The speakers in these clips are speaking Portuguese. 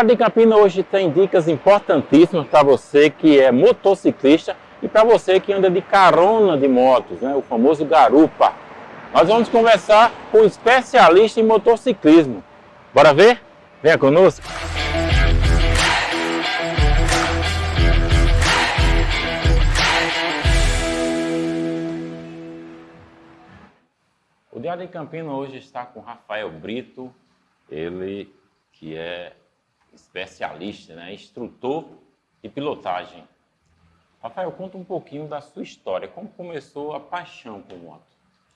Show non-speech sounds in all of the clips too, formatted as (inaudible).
Diário de Campina hoje tem dicas importantíssimas para você que é motociclista e para você que anda de carona de motos, né? o famoso garupa. Nós vamos conversar com um especialista em motociclismo. Bora ver? Venha conosco! O Diário de Campina hoje está com Rafael Brito, ele que é especialista, né? instrutor de pilotagem. Rafael, conta um pouquinho da sua história, como começou a paixão por moto?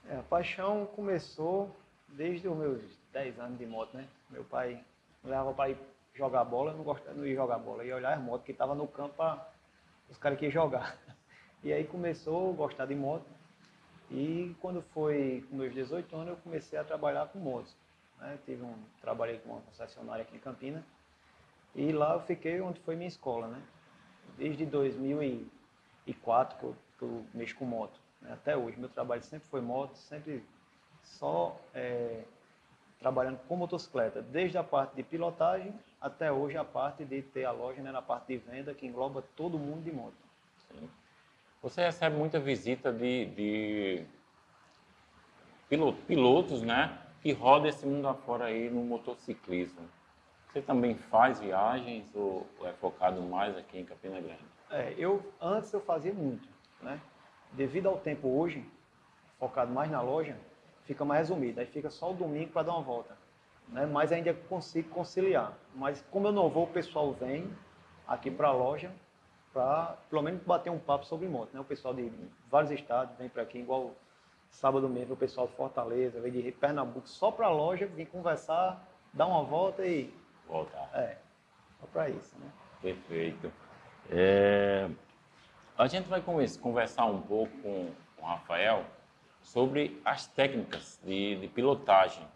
É, a paixão começou desde os meus 10 anos de moto, né? Meu pai me levava para ir jogar bola, eu não gostava, ia jogar bola, ia olhar as motos que estavam no campo para os caras que iam jogar. (laughs) E aí começou a gostar de moto, e quando foi com meus 18 anos, eu comecei a trabalhar com motos. Né? Tive um, trabalhei com uma concessionária aqui em Campinas. E lá eu fiquei onde foi minha escola, né? Desde 2004 que eu, que eu mexo com moto. Né? Até hoje, meu trabalho sempre foi moto, sempre só é, trabalhando com motocicleta. Desde a parte de pilotagem até hoje a parte de ter a loja né, na parte de venda que engloba todo mundo de moto. Sim. Você recebe muita visita de, de piloto, pilotos, né? Que rodam esse mundo afora aí no motociclismo. Você também faz viagens ou é focado mais aqui em Campina Grande? É, eu, antes eu fazia muito, né? Devido ao tempo hoje, focado mais na loja, fica mais resumido. Aí fica só o domingo para dar uma volta. Né? Mas ainda consigo conciliar. Mas como eu não vou, o pessoal vem aqui para a loja para pelo menos bater um papo sobre moto. Né? O pessoal de vários estados vem para aqui, igual sábado mesmo, o pessoal de Fortaleza, vem de Pernambuco, só para a loja, vem conversar, dar uma volta e... Voltar. É, só para isso. Né? Perfeito. É... A gente vai conversar um pouco com o Rafael sobre as técnicas de, de pilotagem.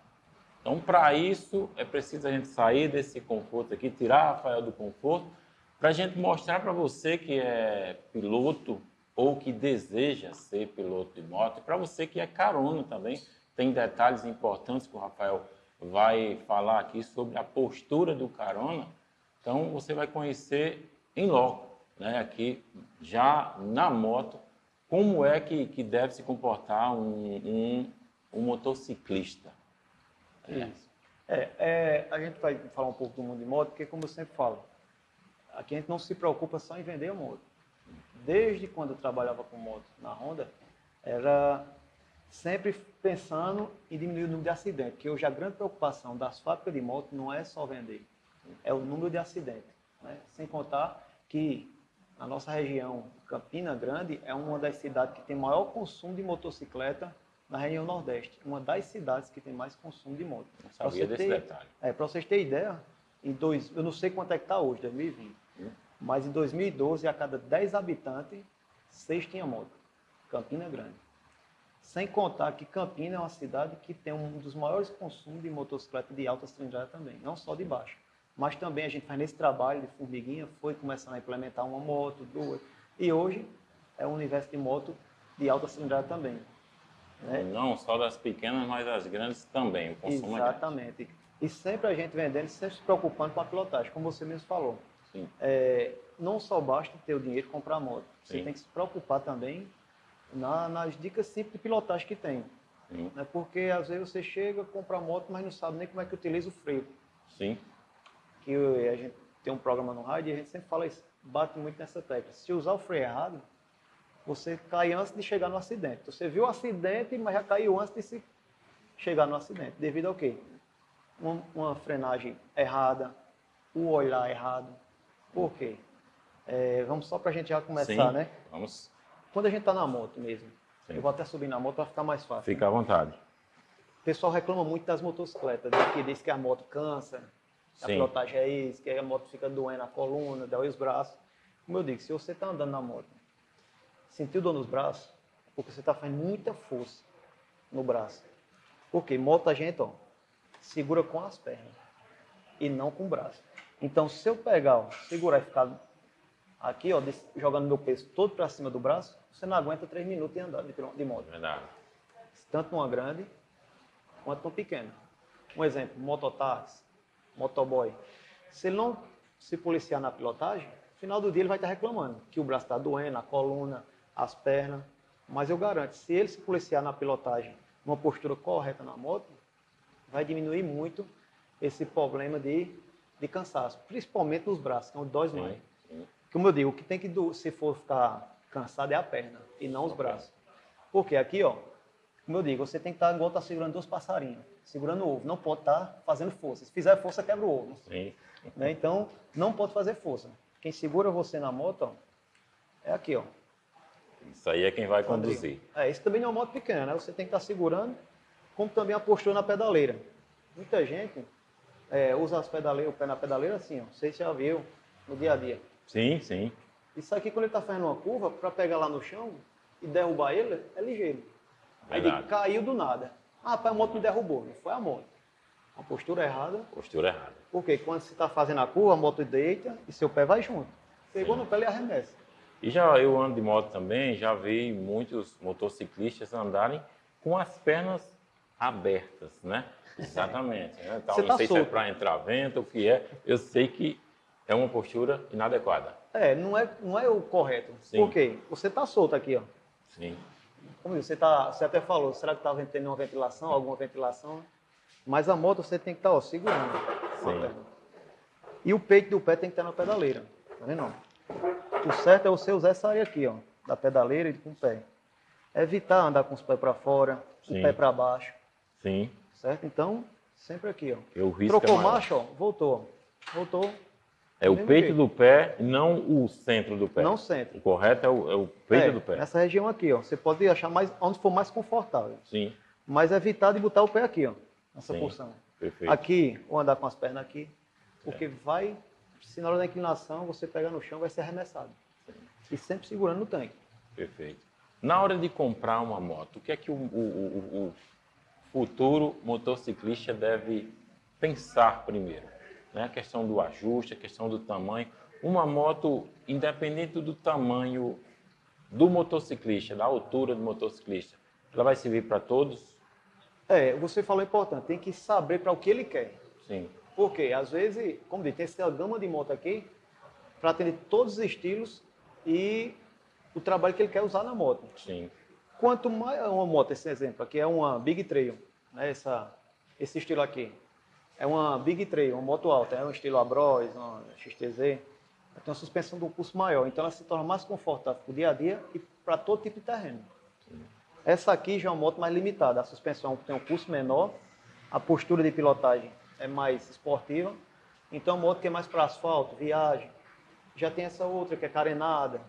Então, para isso, é preciso a gente sair desse conforto aqui, tirar o Rafael do conforto para a gente mostrar para você que é piloto ou que deseja ser piloto de moto, e para você que é carona também, tem detalhes importantes que o Rafael vai falar aqui sobre a postura do carona. Então você vai conhecer em loco, né, aqui já na moto, como é que, que deve se comportar um, um, um motociclista. É. É, é, a gente vai falar um pouco do mundo de moto, porque como eu sempre falo, Aqui a gente não se preocupa só em vender a moto. Desde quando eu trabalhava com moto na Honda, era sempre pensando em diminuir o número de acidentes, porque hoje a grande preocupação das fábricas de moto não é só vender, é o número de acidentes. Né? Sem contar que a nossa região, Campina Grande, é uma das cidades que tem maior consumo de motocicleta na região Nordeste. Uma das cidades que tem mais consumo de moto. Não sabia desse ter, detalhe. É, para vocês terem ideia, em dois, eu não sei quanto é que está hoje, 2020, mas em 2012, a cada 10 habitantes, 6 tinha moto. Campina Grande. Sem contar que Campina é uma cidade que tem um dos maiores consumos de motocicleta de alta cilindrada também, não só de baixa. Mas também a gente faz nesse trabalho de formiguinha, foi começando a implementar uma moto, duas. E hoje é um universo de moto de alta cilindrada também. Né? Não só das pequenas, mas das grandes também. O consumo Exatamente. É e sempre a gente vendendo, sempre se preocupando com a pilotagem, como você mesmo falou. É, não só basta ter o dinheiro e comprar moto. Você Sim. tem que se preocupar também na, nas dicas simples de pilotagem que tem. Né? Porque às vezes você chega, compra a moto, mas não sabe nem como é que utiliza o freio. Sim. Que a gente tem um programa no rádio e a gente sempre fala isso, bate muito nessa tecla. Se usar o freio errado, você cai antes de chegar no acidente. Você viu o acidente, mas já caiu antes de se chegar no acidente. Devido ao quê? Uma, uma frenagem errada, o olhar errado, por quê? É, vamos só para a gente já começar, Sim, né? Vamos. Quando a gente está na moto mesmo, Sim. eu vou até subir na moto para ficar mais fácil. Fica né? à vontade. O pessoal reclama muito das motocicletas, né? que diz que a moto cansa, Sim. a pilotagem é isso, que a moto fica doendo a coluna, dói os braços. Como eu digo, se você está andando na moto, sentiu dor nos braços, é porque você está fazendo muita força no braço. Porque moto a gente ó, segura com as pernas e não com o braço. Então, se eu pegar, ó, segurar e ficar aqui, ó, jogando meu peso todo para cima do braço, você não aguenta três minutos em andar de, de moto. Verdade. Tanto numa grande quanto numa pequena. Um exemplo, mototáxi, motoboy. Se ele não se policiar na pilotagem, no final do dia ele vai estar reclamando que o braço está doendo, a coluna, as pernas. Mas eu garanto, se ele se policiar na pilotagem, uma postura correta na moto, vai diminuir muito esse problema de, de cansaço, principalmente nos braços, que é onde dói mais. Como eu digo, o que tem que, se for ficar cansado é a perna e não os braços. Porque aqui, ó, como eu digo, você tem que estar igual tá segurando dois passarinhos, segurando o ovo. Não pode estar tá fazendo força. Se fizer força, quebra o ovo. Sim. Né? Então, não pode fazer força. Quem segura você na moto, ó, é aqui, ó. Isso aí é quem vai conduzir. É, isso também não é uma moto pequena, né? Você tem que estar tá segurando, como também a postura na pedaleira. Muita gente é, usa as pedaleiras, o pé na pedaleira assim, ó. Você já viu no dia a dia. Sim, sim. Isso aqui, quando ele está fazendo uma curva, para pegar lá no chão e derrubar ele, é ligeiro. Aí ele caiu do nada. Ah, pai, a moto me derrubou. Não foi a moto. Uma postura errada. Postura errada. Porque quando você está fazendo a curva, a moto deita e seu pé vai junto. Pegou Sim. no pé e arremessa. E já eu ando de moto também, já vi muitos motociclistas andarem com as pernas abertas, né? (laughs) Exatamente. Né? Então, não tá sei solto. se é para entrar vento, o que é. Eu sei que é uma postura inadequada. É, não é, não é o correto. Sim. Por quê? Você está solto aqui, ó. Sim. Como você, tá, você até falou, será que está tendo uma ventilação, alguma ventilação? Mas a moto você tem que estar tá, segurando. Sim. E o peito do pé tem que estar na pedaleira. Tá vendo? O certo é você usar essa área aqui, ó, da pedaleira e com o pé. Evitar andar com os pés para fora, Sim. o pé para baixo. Sim. Certo? Então, sempre aqui, ó. Eu Trocou é marcha, ó, voltou. Voltou. É o peito do pé, não o centro do pé. Não o centro. O correto é o, é o peito é, do pé. Nessa região aqui, ó. Você pode achar mais onde for mais confortável. Sim. Mas evitar de botar o pé aqui, ó. Nessa Sim. porção. Perfeito. Aqui, ou andar com as pernas aqui. Porque é. vai, se na hora da inclinação você pegar no chão, vai ser arremessado. Sim. E sempre segurando no tanque. Perfeito. Na hora de comprar uma moto, o que é que o, o, o futuro motociclista deve pensar primeiro? Né? a questão do ajuste, a questão do tamanho. Uma moto, independente do tamanho do motociclista, da altura do motociclista, ela vai servir para todos? É, você falou importante, tem que saber para o que ele quer. Sim. Porque, às vezes, como diz, tem essa gama de moto aqui para atender todos os estilos e o trabalho que ele quer usar na moto. Sim. Quanto mais uma moto, esse exemplo aqui é uma Big Trail, né, essa, esse estilo aqui é uma Big Trail, uma moto alta, é um estilo Abros, uma XTZ, tem uma suspensão de um curso maior, então ela se torna mais confortável para o dia a dia e para todo tipo de terreno. Essa aqui já é uma moto mais limitada, a suspensão tem um curso menor, a postura de pilotagem é mais esportiva, então é uma moto que é mais para asfalto, viagem. Já tem essa outra que é carenada,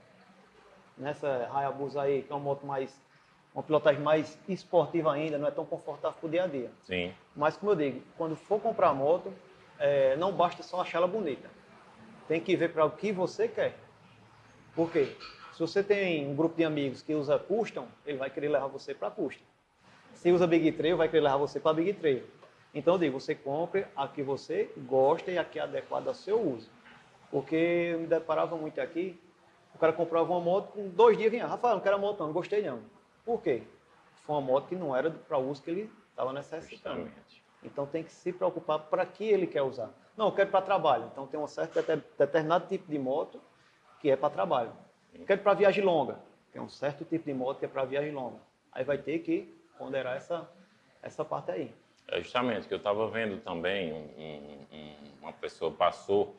nessa Hayabusa aí, que é uma moto mais uma pilotagem mais esportiva ainda, não é tão confortável para o dia a dia. Sim. Mas, como eu digo, quando for comprar moto, é, não basta só achar ela bonita. Tem que ver para o que você quer. Por quê? Se você tem um grupo de amigos que usa custom, ele vai querer levar você para custom. Se usa Big Trail, vai querer levar você para Big Trail. Então, eu digo, você compre a que você gosta e a que é adequada ao seu uso. Porque eu me deparava muito aqui, o cara comprava uma moto, com dois dias vinha, Rafael, não quero a moto não, não gostei não. Por quê? Foi uma moto que não era para o uso que ele estava necessitando. Justamente. Então tem que se preocupar para que ele quer usar. Não, eu quero para trabalho. Então tem um certo determinado tipo de moto que é para trabalho. Sim. Quero para viagem longa. Tem um certo tipo de moto que é para viagem longa. Aí vai ter que ponderar essa, essa parte aí. É justamente que eu estava vendo também, um, um, uma pessoa passou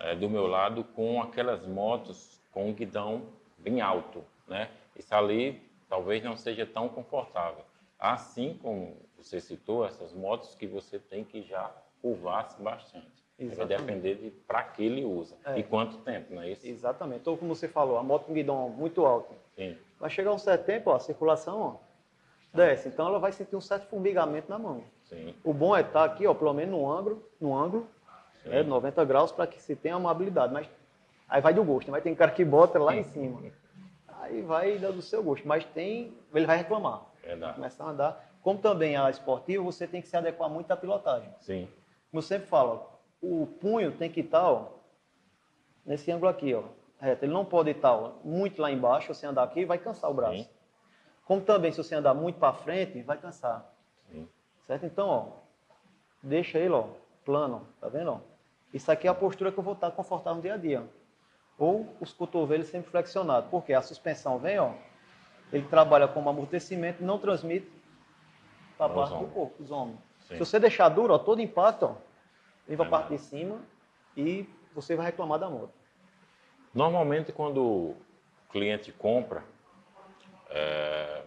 é, do meu lado com aquelas motos com guidão bem alto, né? Isso ali talvez não seja tão confortável. Assim como você citou, essas motos que você tem que já curvar-se bastante. Vai depender de para que ele usa é. e quanto tempo, não é isso? Exatamente. Então, como você falou, a moto com guidão muito alto. Sim. Vai chegar um certo tempo, ó, a circulação ó, desce. Então, ela vai sentir um certo formigamento na mão. Sim. O bom é estar aqui, ó, pelo menos no ângulo, no ângulo é, 90 graus, para que se tenha uma habilidade. Mas aí vai do gosto. Vai ter um cara que bota lá em cima aí vai do seu gosto. Mas tem, ele vai reclamar. Verdade. Começar a andar. Como também a esportiva, você tem que se adequar muito à pilotagem. Sim. Como eu sempre falo, o punho tem que estar ó, nesse ângulo aqui, ó, reto. Ele não pode estar ó, muito lá embaixo, você andar aqui vai cansar o braço. Sim. Como também, se você andar muito para frente, vai cansar. Sim. Certo? Então, ó, deixa ele ó, plano, tá vendo? Ó? Isso aqui é a postura que eu vou estar confortável no dia a dia. Ou os cotovelos sempre flexionados. Porque a suspensão vem, ó, ele trabalha como amortecimento e não transmite para a parte do corpo, os ombros. Se você deixar duro, ó, todo impacto, ó, vem para a parte de cima e você vai reclamar da moto. Normalmente, quando o cliente compra é,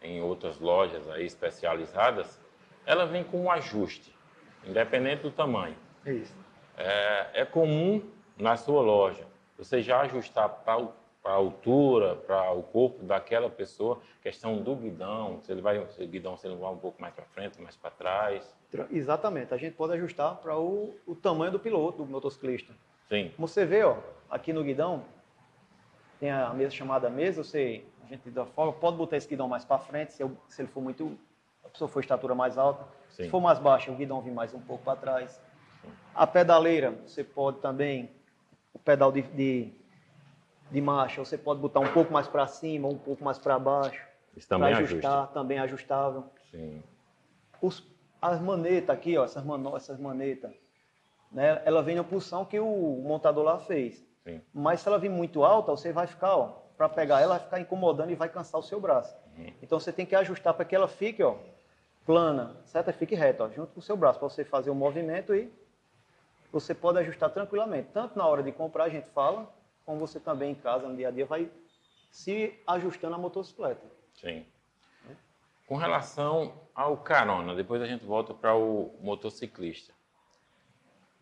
em outras lojas aí especializadas, ela vem com um ajuste, independente do tamanho. Isso. É, é comum na sua loja você já ajustar para a altura, para o corpo daquela pessoa, questão do guidão, se ele vai, se o guidão se ele vai um pouco mais para frente, mais para trás. Exatamente, a gente pode ajustar para o, o tamanho do piloto, do motociclista. Sim. Como você vê, ó, aqui no guidão, tem a mesa chamada mesa, você, a gente dá folga, pode botar esse guidão mais para frente, se, eu, se, ele for muito, a pessoa for estatura mais alta. Sim. Se for mais baixa, o guidão vem mais um pouco para trás. Sim. A pedaleira, você pode também, o pedal de, de, de, marcha, você pode botar um pouco mais para cima, um pouco mais para baixo. Isso também ajustar, ajusta. também ajustável. Sim. Os, as manetas aqui, ó, essas, mano, essas manetas, né, ela vem na posição que o montador lá fez. Sim. Mas se ela vir muito alta, você vai ficar, ó, para pegar ela, vai ficar incomodando e vai cansar o seu braço. Uhum. Então você tem que ajustar para que ela fique, ó, plana, certo? Fique reta, ó, junto com o seu braço, para você fazer o movimento e você pode ajustar tranquilamente. Tanto na hora de comprar a gente fala, como você também em casa, no dia a dia, vai se ajustando a motocicleta. Sim. Com relação ao carona, depois a gente volta para o motociclista.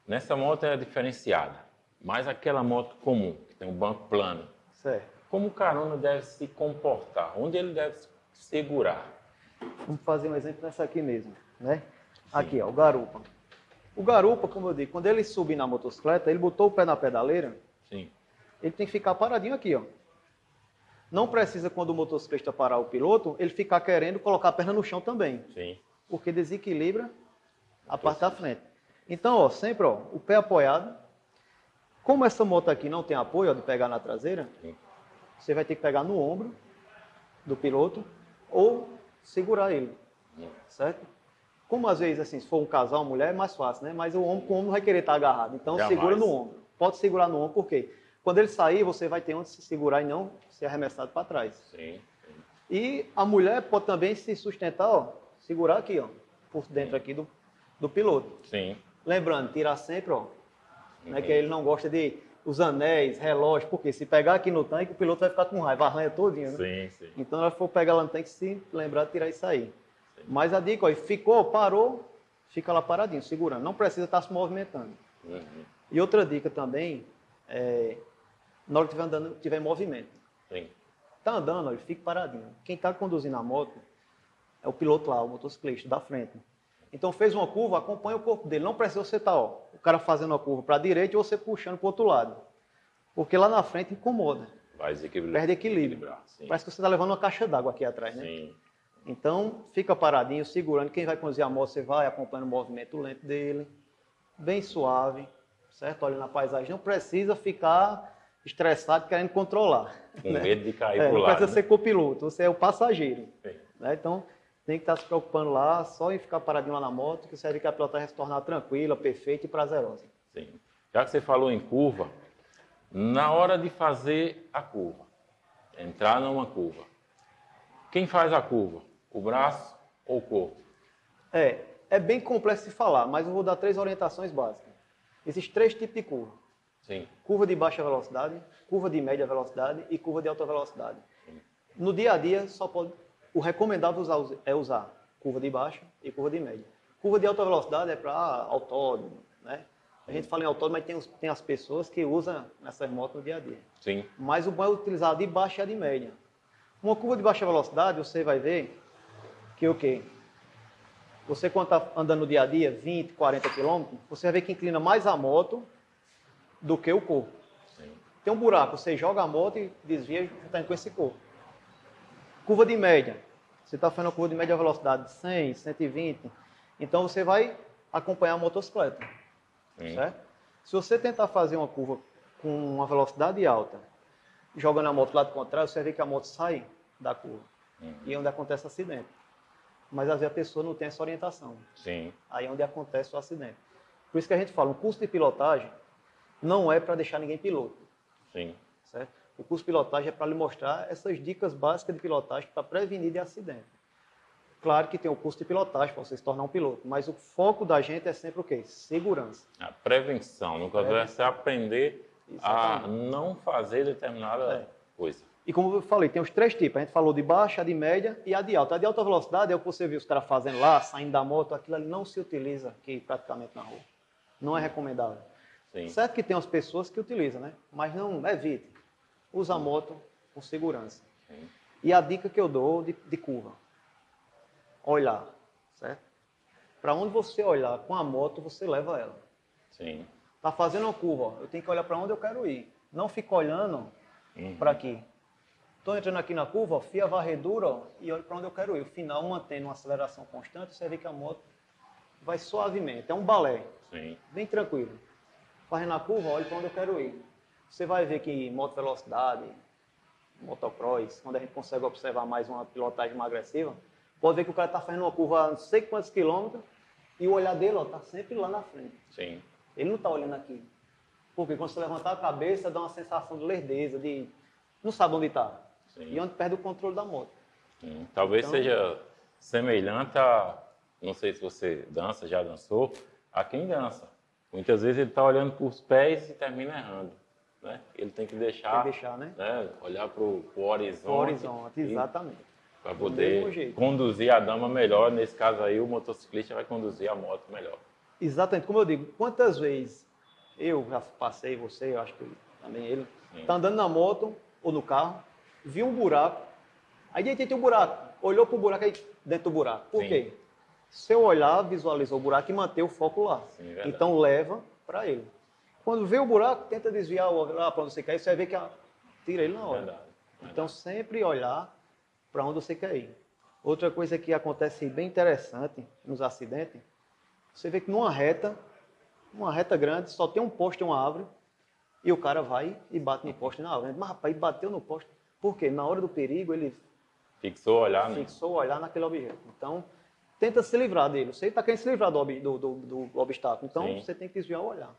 Nessa moto é diferenciada, mas aquela moto comum, que tem um banco plano. Certo. Como o carona deve se comportar? Onde ele deve segurar? Vamos fazer um exemplo nessa aqui mesmo, né? Sim. Aqui, ó, o garupa. O garupa, como eu digo, quando ele subir na motocicleta, ele botou o pé na pedaleira, Sim. ele tem que ficar paradinho aqui, ó. Não precisa, quando o motociclista parar o piloto, ele ficar querendo colocar a perna no chão também. Sim. Porque desequilibra a parte da frente. Então, ó, sempre ó, o pé apoiado. Como essa moto aqui não tem apoio ó, de pegar na traseira, Sim. você vai ter que pegar no ombro do piloto ou segurar ele, Sim. certo? Como às vezes, assim, se for um casal, mulher, é mais fácil, né? Mas o ombro com o ombro vai querer estar agarrado. Então, Jamais. segura no ombro. Pode segurar no ombro, por quê? Quando ele sair, você vai ter onde se segurar e não ser arremessado para trás. Sim, sim. E a mulher pode também se sustentar, ó, segurar aqui, ó, por dentro sim. aqui do, do piloto. Sim. Lembrando, tirar sempre, ó, né, que ele não gosta de os anéis, relógio, porque se pegar aqui no tanque, o piloto vai ficar com raiva, arranha todinho, né? Sim, sim. Então, ela for pegar lá no tanque, se lembrar de tirar isso aí. Mas a dica, ó, ficou, parou, fica lá paradinho, segurando. Não precisa estar se movimentando. Uhum. E outra dica também, é, na hora que estiver andando, tiver em movimento. Sim. Tá andando, ó, fique paradinho. Quem está conduzindo a moto é o piloto lá, o motociclista, da frente. Então fez uma curva, acompanha o corpo dele. Não precisa você estar, tá, ó, o cara fazendo a curva para a direita e você puxando para o outro lado. Porque lá na frente incomoda. Vai desequilibrar. Perde equilíbrio. Parece que você está levando uma caixa d'água aqui atrás, né? Sim. Então, fica paradinho, segurando. Quem vai conduzir a moto, você vai acompanhando o movimento lento dele. Bem suave, certo? Olha na paisagem. Não precisa ficar estressado querendo controlar. Com né? medo de cair é, o lado. Não precisa né? ser copiloto, você é o passageiro. Né? Então, tem que estar se preocupando lá, só em ficar paradinho lá na moto, que serve que a pilotagem vai se tornar tranquila, perfeita e prazerosa. Sim. Já que você falou em curva, na hora de fazer a curva, entrar numa curva, quem faz a curva? O braço ou o corpo? É, é bem complexo de falar, mas eu vou dar três orientações básicas. Existem três tipos de curva. Sim. Curva de baixa velocidade, curva de média velocidade e curva de alta velocidade. Sim. No dia a dia, só pode o recomendável é usar curva de baixa e curva de média. Curva de alta velocidade é para autódromo, né? A gente fala em autódromo, mas tem, os, tem as pessoas que usam essas motos no dia a dia. Sim. Mas o bom é utilizar de baixa e a de média. Uma curva de baixa velocidade, você vai ver que o quê? Você quando está andando no dia a dia, 20, 40 km, você vai ver que inclina mais a moto do que o corpo. Sim. Tem um buraco, você joga a moto e desvia e está com esse corpo. Curva de média. Você está fazendo a curva de média velocidade de 100, 120. Então você vai acompanhar a motocicleta. Sim. Certo? Se você tentar fazer uma curva com uma velocidade alta, jogando a moto do lado contrário, você vai ver que a moto sai da curva. Uhum. E é onde acontece acidente. Mas às vezes a pessoa não tem essa orientação. Sim. Aí é onde acontece o acidente. Por isso que a gente fala, um curso de pilotagem não é para deixar ninguém piloto. Sim. Certo? O curso de pilotagem é para lhe mostrar essas dicas básicas de pilotagem para prevenir de acidente. Claro que tem o curso de pilotagem para você se tornar um piloto, mas o foco da gente é sempre o quê? Segurança. A prevenção. No caso, é você aprender Exatamente. a não fazer determinada é. coisa. E como eu falei, tem os três tipos. A gente falou de baixa, de média e a de alta. A de alta velocidade é o que você viu os caras fazendo lá, saindo da moto. Aquilo ali não se utiliza aqui praticamente na rua. Não é recomendável. Sim. Certo que tem as pessoas que utilizam, né? Mas não evite. Usa a moto com segurança. Sim. E a dica que eu dou de, de curva olhar, certo? Para onde você olhar com a moto, você leva ela. Sim. Tá fazendo uma curva, ó, eu tenho que olhar para onde eu quero ir. Não fica olhando uhum. para aqui. Estou entrando aqui na curva, ó, fia varredura ó, e olho para onde eu quero ir. O final, mantendo uma aceleração constante, você vê que a moto vai suavemente. É um balé. Sim. Bem tranquilo. Fazendo a curva, olho para onde eu quero ir. Você vai ver que moto velocidade, motocross, quando a gente consegue observar mais uma pilotagem mais agressiva, Pode ver que o cara está fazendo uma curva a não sei quantos quilômetros e o olhar dele está sempre lá na frente. Sim. Ele não está olhando aqui. Porque quando você levantar a cabeça, dá uma sensação de lerdeza, de não sabe onde está. E onde perde o controle da moto. Sim. Talvez então, seja semelhante a, não sei se você dança, já dançou, a quem dança. Muitas vezes ele está olhando para os pés e termina errando. Né? Ele tem que deixar, tem que deixar né? né? olhar para o horizonte. O horizonte, exatamente para poder conduzir a dama melhor. Nesse caso aí, o motociclista vai conduzir a moto melhor. Exatamente. Como eu digo, quantas vezes eu já passei, você, eu acho que também ele, está andando na moto ou no carro, viu um buraco, aí de tem um buraco, olhou para o buraco aí dentro do buraco. Por Sim. quê? Se eu olhar, visualizou o buraco e manter o foco lá. Sim, então leva para ele. Quando vê o buraco, tenta desviar lá para onde você quer, você vai ver que a... tira ele na hora. Verdade. Verdade. Então sempre olhar para onde você quer ir. Outra coisa que acontece bem interessante nos acidentes, você vê que numa reta, uma reta grande, só tem um poste e uma árvore, e o cara vai e bate no poste na árvore. Mas rapaz, bateu no poste. Por quê? Na hora do perigo, ele fixou o olhar, né? fixou o olhar naquele objeto. Então, tenta se livrar dele. Você está querendo se livrar do, do, do, do obstáculo, então Sim. você tem que desviar o olhar.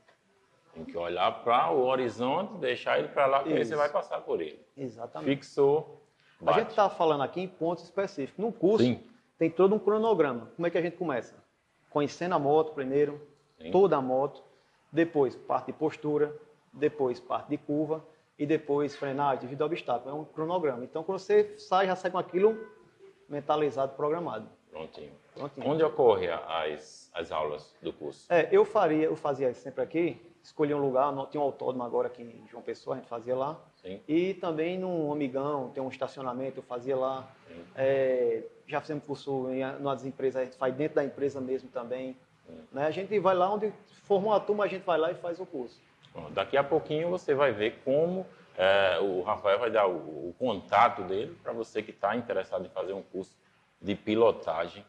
Tem que olhar para o horizonte, deixar ele para lá, porque você vai passar por ele. Exatamente. Fixou, Bate. A gente está falando aqui em pontos específicos. No curso, Sim. tem todo um cronograma. Como é que a gente começa? Conhecendo a moto primeiro, Sim. toda a moto, depois parte de postura, depois parte de curva e depois frenagem devido ao obstáculo. É um cronograma. Então, quando você sai, já sai com aquilo mentalizado, programado. Prontinho. Prontinho. Onde ocorre as, as aulas do curso? É, eu faria, eu fazia sempre aqui, escolhi um lugar, tinha um autódromo agora aqui em João Pessoa, a gente fazia lá. Sim. E também num Amigão, tem um estacionamento, eu fazia lá. É, já fizemos curso em nas empresas, a gente faz dentro da empresa mesmo também. Né? A gente vai lá onde formou a turma, a gente vai lá e faz o curso. Daqui a pouquinho você vai ver como é, o Rafael vai dar o, o contato dele para você que está interessado em fazer um curso de pilotagem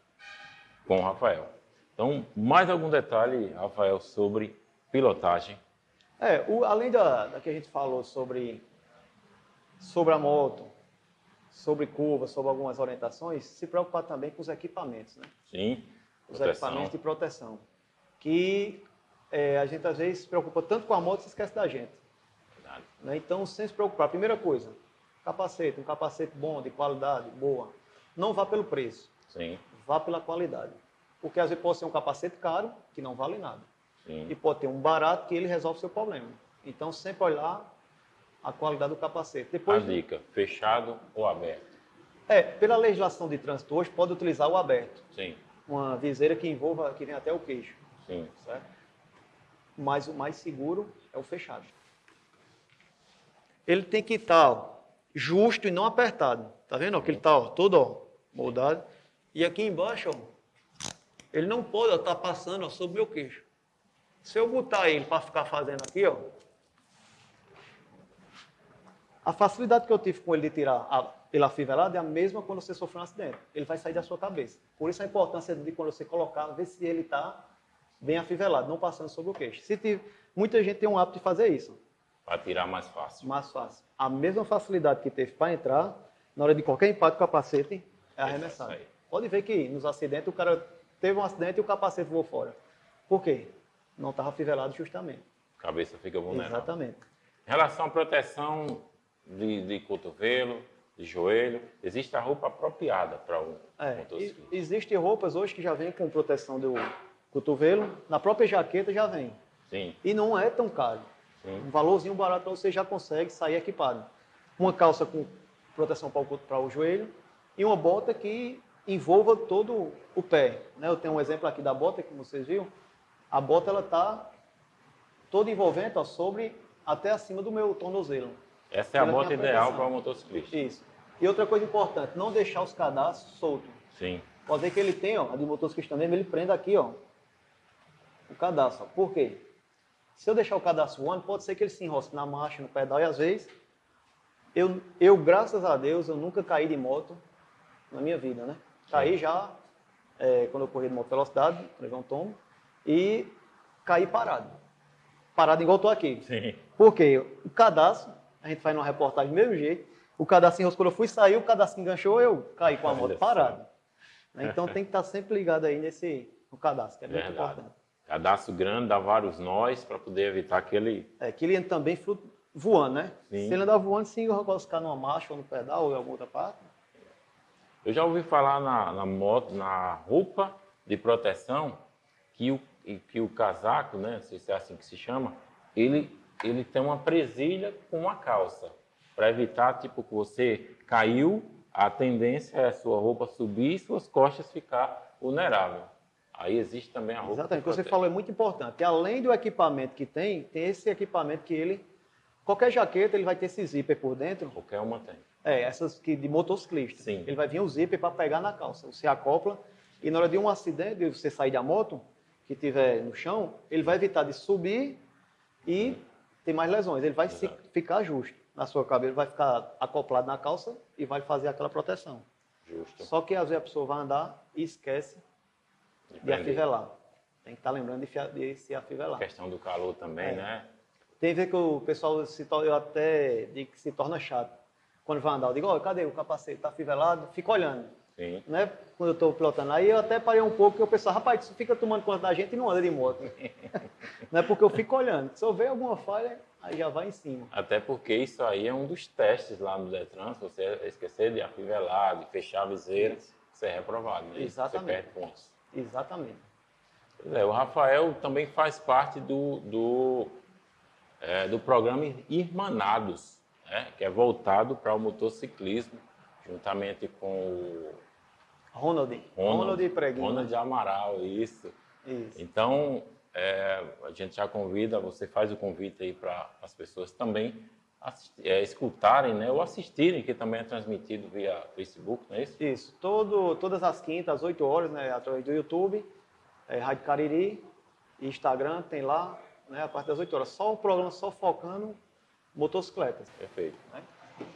com o Rafael. Então, mais algum detalhe, Rafael, sobre pilotagem? É, o, além da, da que a gente falou sobre sobre a moto, sobre curva, sobre algumas orientações, se preocupar também com os equipamentos, né? Sim. Os proteção. equipamentos de proteção. Que é, a gente às vezes se preocupa tanto com a moto e se esquece da gente. Né? Então, sem se preocupar, primeira coisa, capacete, um capacete bom, de qualidade, boa. Não vá pelo preço. Sim. Vá pela qualidade. Porque às vezes pode ser um capacete caro, que não vale nada. Sim. E pode ter um barato que ele resolve o seu problema. Então, sempre olhar a qualidade do capacete. Depois, a dica, fechado ou aberto? É, pela legislação de trânsito hoje, pode utilizar o aberto. Sim. Uma viseira que envolva, que vem até o queixo. Sim. Certo? Mas o mais seguro é o fechado. Ele tem que estar ó, justo e não apertado. Tá vendo? Ó, que ele está todo ó, moldado. E aqui embaixo, ó, ele não pode estar tá passando ó, sobre o meu queixo. Se eu botar ele para ficar fazendo aqui, ó, a facilidade que eu tive com ele de tirar a, pela fivelada é a mesma quando você sofreu um acidente. Ele vai sair da sua cabeça. Por isso a importância de quando você colocar, ver se ele está bem afivelado, não passando sobre o queixo. Se tiver, muita gente tem um hábito de fazer isso. Para tirar mais fácil. Mais fácil. A mesma facilidade que teve para entrar, na hora de qualquer impacto com o capacete, é arremessado. Pode ver que nos acidentes o cara teve um acidente e o capacete voou fora. Por quê? não estava fivelado justamente. Cabeça fica vulnerável. Exatamente. Em relação à proteção de, de cotovelo, de joelho, existe a roupa apropriada para o É, motociclista. Existem roupas hoje que já vêm com proteção do cotovelo, na própria jaqueta já vem. Sim, E não é tão caro. sim. Um valorzinho barato para você já consegue sair equipado. Uma calça com proteção para o, co- para o joelho e uma bota que envolva todo o pé. né? Eu tenho um exemplo aqui da bota que vocês viram. A bota ela está toda envolvente ó, sobre até acima do meu tornozelo. Essa é a bota ideal para o motociclista. Isso. E outra coisa importante, não deixar os cadastros soltos. Sim, Pode ver que ele tem, ó, a de motociclista mesmo, ele prende aqui, ó, o cadastro. Por quê? Se eu deixar o cadastro voando, pode ser que ele se enrosque na marcha, no pedal, e às vezes, eu, eu graças a Deus, eu nunca caí de moto na minha vida, né? Caí já é, quando eu corri de moto velocidade, levei um tombo, e caí parado. Parado igual eu tô aqui. sim. Porque o cadastro, a gente faz numa reportagem do mesmo jeito, o cadastro enroscou, eu fui sair, o cadastro enganchou, eu caí com a moto parado. Né? Então tem que estar sempre ligado aí nesse no cadastro, que é muito Verdade. importante. Cadastro grande dá vários nós para poder evitar aquele. É, que ele entra também voando, né? Sim. Se ele andar voando, sim, eu vou ficar numa marcha ou no pedal ou em alguma outra parte. Eu já ouvi falar na, na moto, na roupa de proteção, que o, que o casaco, né? Não sei se é assim que se chama, ele, ele tem uma presilha com uma calça. Para evitar, tipo, que você caiu, a tendência é a sua roupa subir e suas costas ficar vulnerável. Aí existe também a roupa. Exatamente, o que você falou é muito importante. Além do equipamento que tem, tem esse equipamento que ele. Qualquer jaqueta ele vai ter esse zíper por dentro. Qualquer uma tem. É, essas que de motociclista. Sim. Ele vai vir o zíper para pegar na calça. Você acopla e na hora de um acidente, de você sair da moto, que tiver no chão, ele vai evitar de subir e ter mais lesões. Ele vai se- ficar justo na sua cabeça, vai ficar acoplado na calça e vai fazer aquela proteção. Justo. Só que às vezes a pessoa vai andar e esquece de afivelar. Tem que estar lembrando de, fia- de se afivelar. A questão do calor também, É. né? Tem vezes que o pessoal se eu até digo que se torna chato. Quando vai andar, eu digo, cadê o capacete? Tá fivelado? Fica olhando. Sim. Né? Quando eu estou pilotando. Aí eu até parei um pouco, porque eu pensava, rapaz, tu fica tomando conta da gente e não anda de moto. (laughs) não é porque eu fico olhando. Se eu ver alguma falha, aí já vai em cima. Até porque isso aí é um dos testes lá no Detran. Se você esquecer de afivelar, de fechar a viseira, você é reprovado. Né? Exatamente. Você perde pontos. Exatamente. É, o Rafael também faz parte do, do, é, do programa Irmanados, né? que é voltado para o motociclismo, juntamente com o Ronald. Ronald, Ronald Preguinho. Ronald? Amaral, isso. Isso. Então, é, a gente já convida, você faz o convite aí para as pessoas também é, escutarem, né, ou assistirem, que também é transmitido via Facebook, não é isso? Isso. Todo, todas as quintas, às 8 horas, né, através do YouTube, é, Rádio Cariri, Instagram, tem lá, né, a partir das 8 horas. Só o programa só focando motocicletas. Perfeito. Né?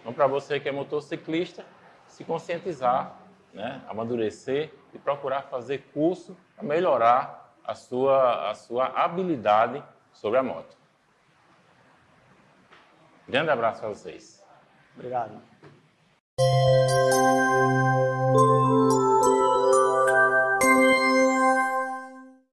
Então, para você que é motociclista, se conscientizar, né, amadurecer e procurar fazer curso para melhorar a sua, a sua habilidade sobre a moto. Grande abraço a vocês. Obrigado.